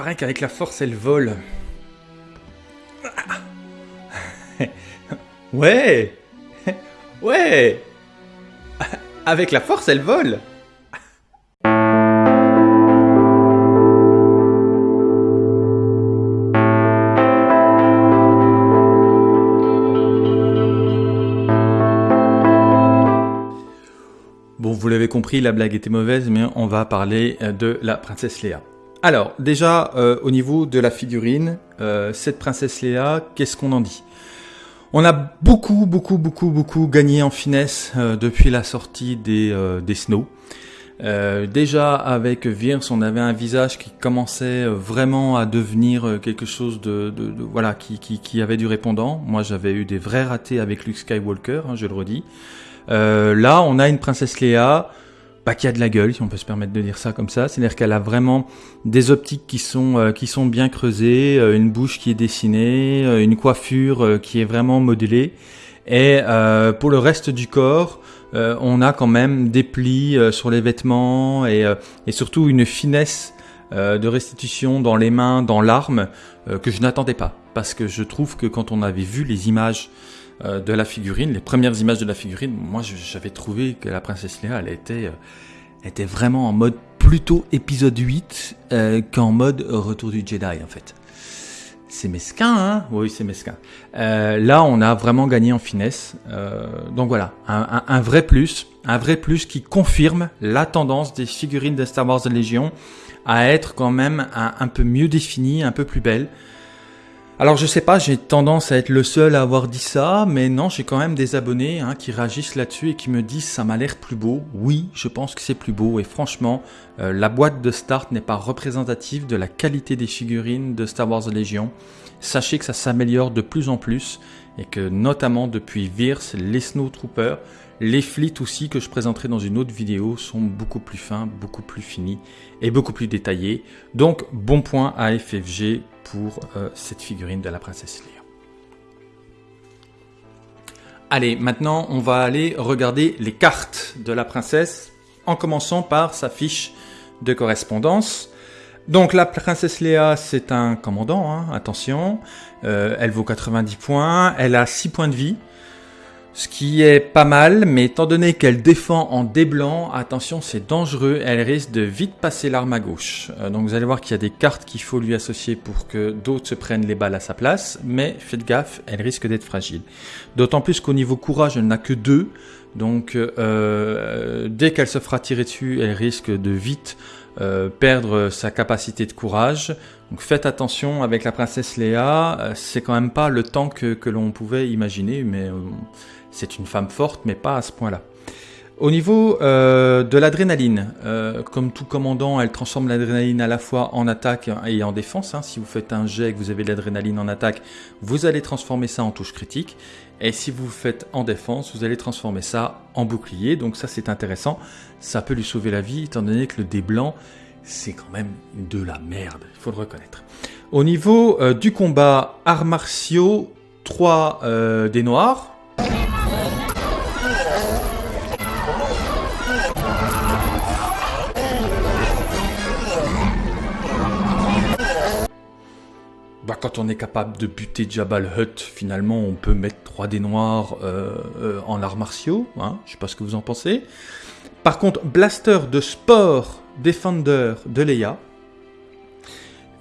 paraît qu'avec la force, elle vole. Ouais Ouais Avec la force, elle vole Bon, vous l'avez compris, la blague était mauvaise, mais on va parler de la princesse Léa. Alors, déjà, euh, au niveau de la figurine, euh, cette princesse Léa, qu'est-ce qu'on en dit? On a beaucoup, beaucoup, beaucoup, beaucoup gagné en finesse depuis la sortie des, des Snow. déjà avec Virs, on avait un visage qui commençait vraiment à devenir quelque chose de, voilà qui, qui, qui, avait du répondant. Moi, j'avais eu des vrais ratés avec Luke Skywalker, hein, je le redis. Euh, là, on a une princesse Léa bah, qui a de la gueule, si on peut se permettre de dire ça comme ça. C'est-à-dire qu'elle a vraiment des optiques qui sont euh, qui sont bien creusées, euh, une bouche qui est dessinée, une coiffure qui est vraiment modelée. Et pour le reste du corps, on a quand même des plis sur les vêtements et, et surtout une finesse de restitution dans les mains, dans l'arme, que je n'attendais pas. Parce que je trouve que quand on avait vu les images euh, de la figurine, les premières images de la figurine, moi j'avais trouvé que la princesse Léa, elle était, euh, était vraiment en mode plutôt épisode 8 euh, qu'en mode retour du Jedi en fait. C'est mesquin, hein? Oui, c'est mesquin. là, on a vraiment gagné en finesse. donc voilà, un, vrai plus, un vrai plus qui confirme la tendance des figurines de Star Wars Légion à être quand même un, un peu mieux définies, un peu plus belles. Alors je sais pas, j'ai tendance à être le seul à avoir dit ça, mais non, j'ai quand même des abonnés hein, qui réagissent là-dessus et qui me disent ça m'a l'air plus beau. Oui, je pense que c'est plus beau et franchement, euh, la boîte de start n'est pas représentative de la qualité des figurines de Star Wars Legion. Sachez que ça s'améliore de plus en plus et que notamment depuis Virs, les Snowtroopers, les flits aussi que je présenterai dans une autre vidéo sont beaucoup plus fins, beaucoup plus finis et beaucoup plus détaillés. Donc bon point à FFG pour euh, cette figurine de la princesse Leia. Allez, maintenant on va aller regarder les cartes de la princesse en commençant par sa fiche de correspondance. Donc la princesse Léa, c'est un commandant, hein, attention. Euh, elle vaut 90 points, elle a 6 points de vie. Ce qui est pas mal, mais étant donné qu'elle défend en dé blanc, attention c'est dangereux, elle risque de vite passer l'arme à gauche. Euh, donc vous allez voir qu'il y a des cartes qu'il faut lui associer pour que d'autres se prennent les balles à sa place, mais faites gaffe, elle risque d'être fragile. D'autant plus qu'au niveau courage, elle n'a que deux, donc euh, dès qu'elle se fera tirer dessus, elle risque de vite euh, perdre sa capacité de courage. Donc faites attention avec la princesse Léa, c'est quand même pas le temps que, que l'on pouvait imaginer, mais c'est une femme forte, mais pas à ce point-là. Au niveau euh, de l'adrénaline, euh, comme tout commandant, elle transforme l'adrénaline à la fois en attaque et en défense. Hein. Si vous faites un jet et que vous avez de l'adrénaline en attaque, vous allez transformer ça en touche critique. Et si vous faites en défense, vous allez transformer ça en bouclier. Donc ça c'est intéressant. Ça peut lui sauver la vie, étant donné que le dé blanc, c'est quand même de la merde, il faut le reconnaître. Au niveau euh, du combat, arts martiaux, 3 des noirs, quand on est capable de buter Jabal Hutt, finalement, on peut mettre 3 dés noirs euh, euh, en arts martiaux. Hein, je sais pas ce que vous en pensez. Par contre, Blaster de sport Defender de Leia.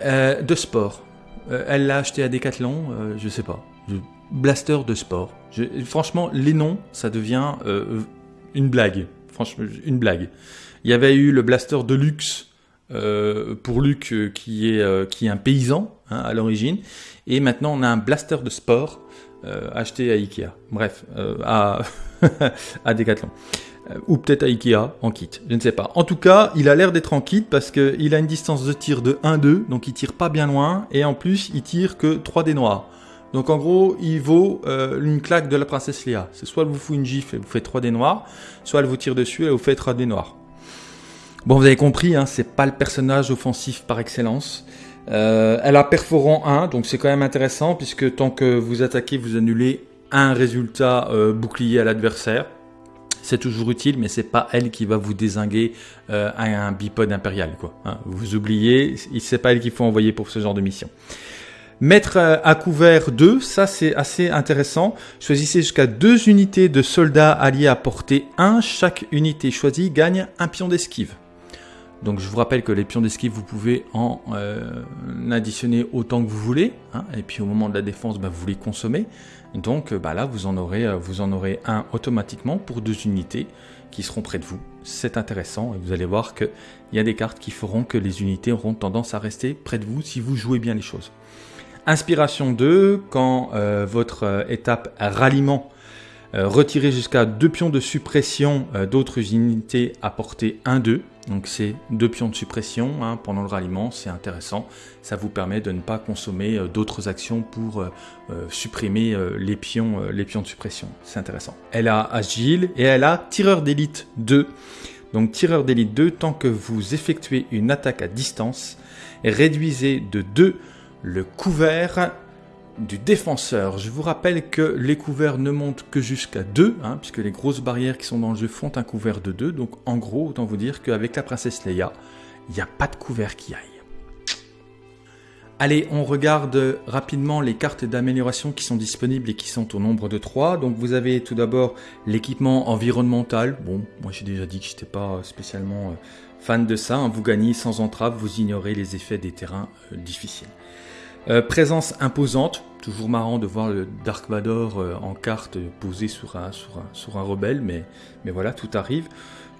Euh, de sport. elle l'a acheté à Decathlon, je sais pas. Blaster de sport. franchement, les noms, ça devient une blague. Franchement, une blague. Il y avait eu le Blaster de luxe euh, pour Luc euh, qui est euh, qui est un paysan hein, à l'origine. Et maintenant on a un blaster de sport acheté à Ikea. Bref à à Decathlon. Ou peut-être à Ikea en kit. Je ne sais pas. En tout cas il a l'air d'être en kit parce que il a une distance de tir de 1-2 donc il tire pas bien loin. Et en plus il tire que 3 dés noirs. Donc en gros, il vaut une claque de la princesse Léa. C'est soit elle vous fout une gifle et vous faites 3 dés noirs, soit elle vous tire dessus et vous fait 3 dés noirs. Bon, vous avez compris, hein, c'est pas le personnage offensif par excellence. Euh, elle a perforant 1, donc c'est quand même intéressant, puisque tant que vous attaquez, vous annulez un résultat euh, bouclier à l'adversaire. c'est toujours utile, mais c'est pas elle qui va vous désinguer euh, un bipode impérial. Quoi. Hein. vous oubliez, c'est pas elle qu'il faut envoyer pour ce genre de mission. Mettre à couvert 2, ça c'est assez intéressant. Choisissez jusqu'à deux unités de soldats alliés à portée 1. Chaque unité choisie gagne un pion d'esquive. Donc je vous rappelle que les pions d'esquive, vous pouvez en euh, additionner autant que vous voulez. Hein. et puis au moment de la défense, bah, vous les consommez. Donc bah, là, vous en, aurez, euh, vous en aurez un automatiquement pour deux unités qui seront près de vous. C'est intéressant et vous allez voir qu'il y a des cartes qui feront que les unités auront tendance à rester près de vous si vous jouez bien les choses. Inspiration 2, quand euh, votre étape ralliement retirez jusqu'à deux pions de suppression d'autres unités à portée 1-2. Donc c'est deux pions de suppression hein, pendant le ralliement, c'est intéressant. Ça vous permet de ne pas consommer d'autres actions pour supprimer les, pions, les pions de suppression. C'est intéressant. Elle a agile et elle a tireur d'élite 2. Donc tireur d'élite 2, tant que vous effectuez une attaque à distance, réduisez de 2 le couvert du défenseur. Je vous rappelle que les couverts ne montent que jusqu'à 2, hein, puisque les grosses barrières qui sont dans le jeu font un couvert de 2. Donc en gros, autant vous dire qu'avec la princesse Leia, il n'y a pas de couvert qui aille. Allez, on regarde rapidement les cartes d'amélioration qui sont disponibles et qui sont au nombre de 3. Donc vous avez tout d'abord l'équipement environnemental. Bon, moi j'ai déjà dit que je n'étais pas spécialement euh, fan de ça. Hein. Vous gagnez sans entrave, vous ignorez les effets des terrains euh, difficiles. Euh, présence imposante, toujours marrant de voir le Dark Vador euh, en carte posé sur un, rebelle, mais, voilà, tout arrive.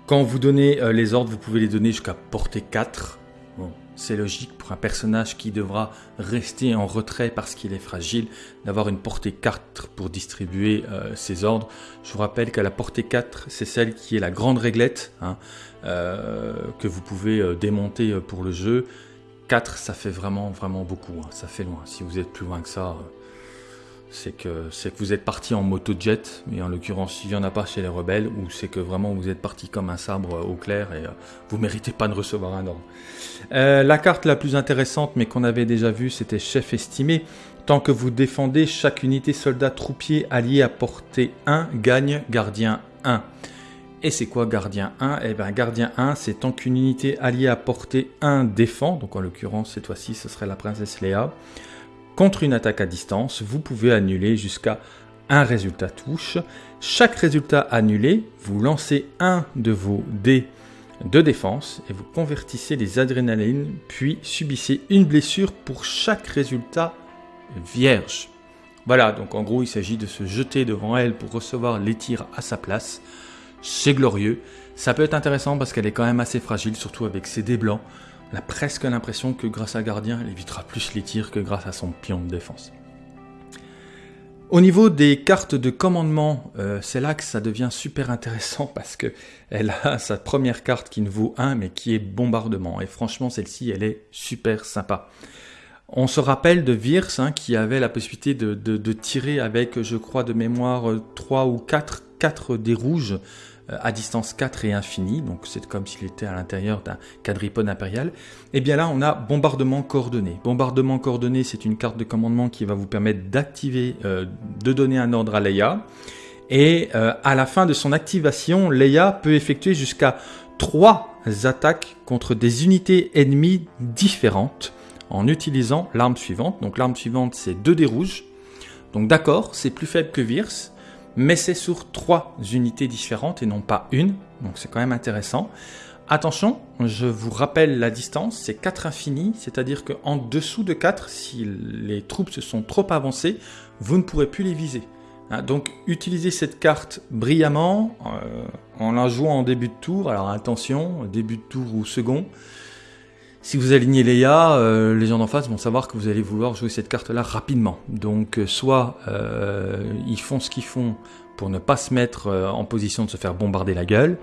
Quand vous donnez euh, les ordres, vous pouvez les donner jusqu'à portée 4. Bon, c'est logique pour un personnage qui devra rester en retrait parce qu'il est fragile, d'avoir une portée 4 pour distribuer ses ordres. Je vous rappelle qu'à la portée 4, c'est celle qui est la grande réglette, hein, que vous pouvez démonter pour le jeu. 4, ça fait vraiment, vraiment beaucoup. Hein. Ça fait loin. Si vous êtes plus loin que ça, euh, c'est que, que vous êtes parti en moto-jet, mais en l'occurrence, il n'y en a pas chez les rebelles, ou c'est que vraiment vous êtes parti comme un sabre au clair et euh, vous méritez pas de recevoir un ordre. Euh, la carte la plus intéressante, mais qu'on avait déjà vue, c'était chef estimé. Tant que vous défendez, chaque unité soldat troupier allié à portée 1 gagne gardien 1. Et c'est quoi gardien 1 Eh bien gardien 1, c'est tant qu'une unité alliée à portée 1 défend, donc en l'occurrence cette fois-ci ce serait la princesse Léa, contre une attaque à distance, vous pouvez annuler jusqu'à un résultat touche. Chaque résultat annulé, vous lancez un de vos dés de défense et vous convertissez les adrénalines, puis subissez une blessure pour chaque résultat vierge. Voilà, donc en gros il s'agit de se jeter devant elle pour recevoir les tirs à sa place c'est glorieux. Ça peut être intéressant parce qu'elle est quand même assez fragile, surtout avec ses dés blancs. On a presque l'impression que grâce à Gardien, elle évitera plus les tirs que grâce à son pion de défense. Au niveau des cartes de commandement, euh, c'est là que ça devient super intéressant parce que elle a sa première carte qui ne vaut 1 mais qui est bombardement. Et franchement, celle-ci, elle est super sympa. On se rappelle de Virs hein, qui avait la possibilité de, de, tirer avec, je crois, de mémoire 3 ou 4, 4 des rouges euh, à distance 4 et infini, donc c'est comme s'il était à l'intérieur d'un quadripode impérial, et eh bien là on a bombardement coordonné. Bombardement coordonné c'est une carte de commandement qui va vous permettre d'activer, euh, de donner un ordre à Leia, et euh, à la fin de son activation, Leia peut effectuer jusqu'à 3 attaques contre des unités ennemies différentes en utilisant l'arme suivante. Donc l'arme suivante c'est 2 dés rouges, donc d'accord c'est plus faible que Virs, mais c'est sur trois unités différentes et non pas une, donc c'est quand même intéressant. Attention, je vous rappelle la distance, c'est 4 infinis, c'est-à-dire qu'en dessous de 4, si les troupes se sont trop avancées, vous ne pourrez plus les viser. Hein, donc utilisez cette carte brillamment, euh, en la jouant en début de tour, alors attention, début de tour ou second, si vous alignez Leia, euh, les gens d'en face vont savoir que vous allez vouloir jouer cette carte-là rapidement. Donc euh, soit euh, ils font ce qu'ils font pour ne pas se mettre en position de se faire bombarder la gueule,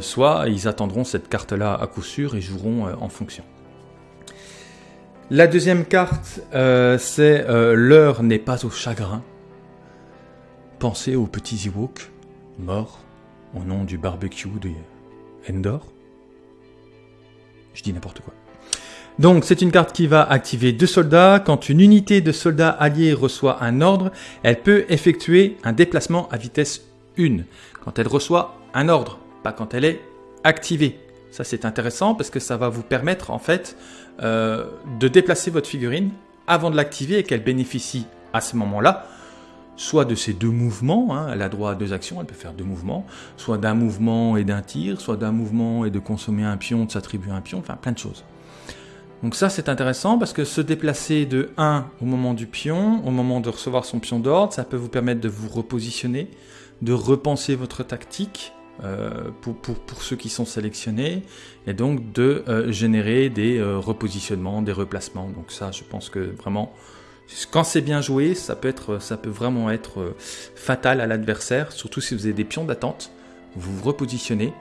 soit ils attendront cette carte-là à coup sûr et joueront en fonction. La deuxième carte, c'est L'heure n'est pas au chagrin. Pensez aux petits Ewoks morts au nom du barbecue de Endor. Je dis n'importe quoi. Donc c'est une carte qui va activer deux soldats. Quand une unité de soldats alliés reçoit un ordre, elle peut effectuer un déplacement à vitesse une, quand elle reçoit un ordre, pas quand elle est activée. Ça c'est intéressant parce que ça va vous permettre en fait euh, de déplacer votre figurine avant de l'activer et qu'elle bénéficie à ce moment-là soit de ces deux mouvements, hein, elle a droit à deux actions, elle peut faire deux mouvements, soit d'un mouvement et d'un tir, soit d'un mouvement et de consommer un pion, de s'attribuer un pion, enfin plein de choses. Donc ça c'est intéressant parce que se déplacer de 1 au moment du pion, au moment de recevoir son pion d'ordre, ça peut vous permettre de vous repositionner, de repenser votre tactique euh, pour, ceux qui sont sélectionnés et donc de euh, générer des euh, repositionnements, des replacements. Donc ça je pense que vraiment quand c'est bien joué, ça peut, être, ça peut vraiment être fatal à l'adversaire, surtout si vous avez des pions d'attente. Vous vous repositionnez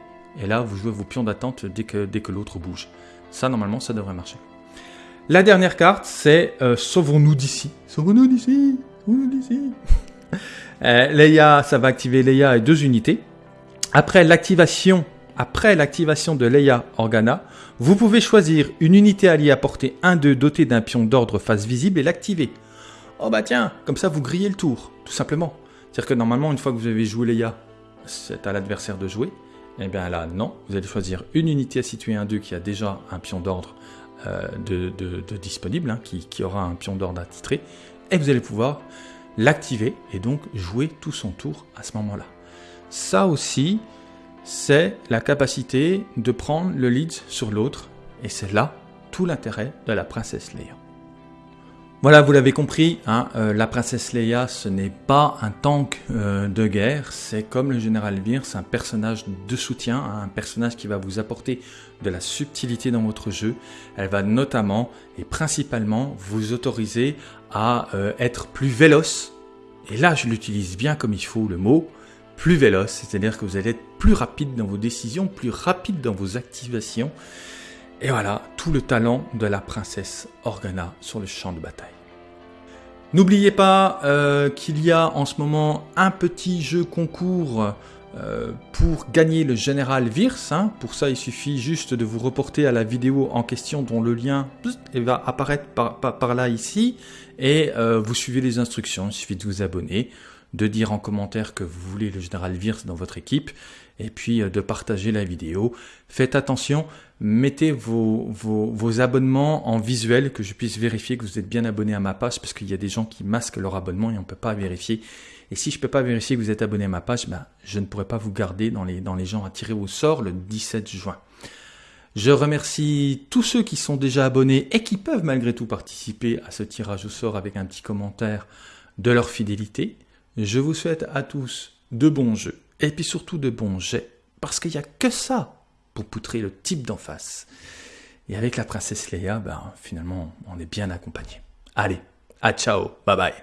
et là vous jouez vos pions d'attente dès que, dès que l'autre bouge. Ça, normalement, ça devrait marcher. La dernière carte, c'est euh, Sauvons-nous d'ici. Sauvons-nous d'ici. Sauvons-nous d'ici. euh, Leia, ça va activer Leia et deux unités. Après l'activation, après l'activation de Leia Organa, vous pouvez choisir une unité alliée à portée 1-2 dotée d'un pion d'ordre face visible et l'activer. Oh bah tiens, comme ça vous grillez le tour, tout simplement. C'est-à-dire que normalement, une fois que vous avez joué Leia, c'est à l'adversaire de jouer. Eh bien là, non, vous allez choisir une unité à situer 1-2 qui a déjà un pion d'ordre euh, de, disponible, hein, qui, qui, aura un pion d'ordre attitré, et vous allez pouvoir l'activer et donc jouer tout son tour à ce moment-là. Ça aussi, c'est la capacité de prendre le lead sur l'autre, et c'est là tout l'intérêt de la princesse Leia. Voilà, vous l'avez compris, hein, euh, la princesse Leia, ce n'est pas un tank euh, de guerre, c'est comme le général Vir, c'est un personnage de soutien, hein, un personnage qui va vous apporter de la subtilité dans votre jeu. Elle va notamment et principalement vous autoriser à euh, être plus véloce. Et là, je l'utilise bien comme il faut le mot, plus véloce, c'est-à-dire que vous allez être plus rapide dans vos décisions, plus rapide dans vos activations. Et voilà, tout le talent de la princesse Organa sur le champ de bataille. N'oubliez pas euh, qu'il y a en ce moment un petit jeu concours euh, pour gagner le général Virs. Hein. Pour ça, il suffit juste de vous reporter à la vidéo en question dont le lien va apparaître par, là ici. Et euh, vous suivez les instructions, il suffit de vous abonner de dire en commentaire que vous voulez le général Virs dans votre équipe, et puis euh, de partager la vidéo. Faites attention, mettez vos, abonnements en visuel, que je puisse vérifier que vous êtes bien abonné à ma page, parce qu'il y a des gens qui masquent leur abonnement et on ne peut pas vérifier. Et si je ne peux pas vérifier que vous êtes abonné à ma page, ben, je ne pourrai pas vous garder dans les gens à tirer au sort le 17 juin. Je remercie tous ceux qui sont déjà abonnés et qui peuvent malgré tout participer à ce tirage au sort avec un petit commentaire de leur fidélité. Je vous souhaite à tous de bons jeux et puis surtout de bons jets, parce qu'il n'y a que ça pour poutrer le type d'en face. Et avec la princesse Leia, ben, finalement, on est bien accompagné. Allez, à ciao, bye bye.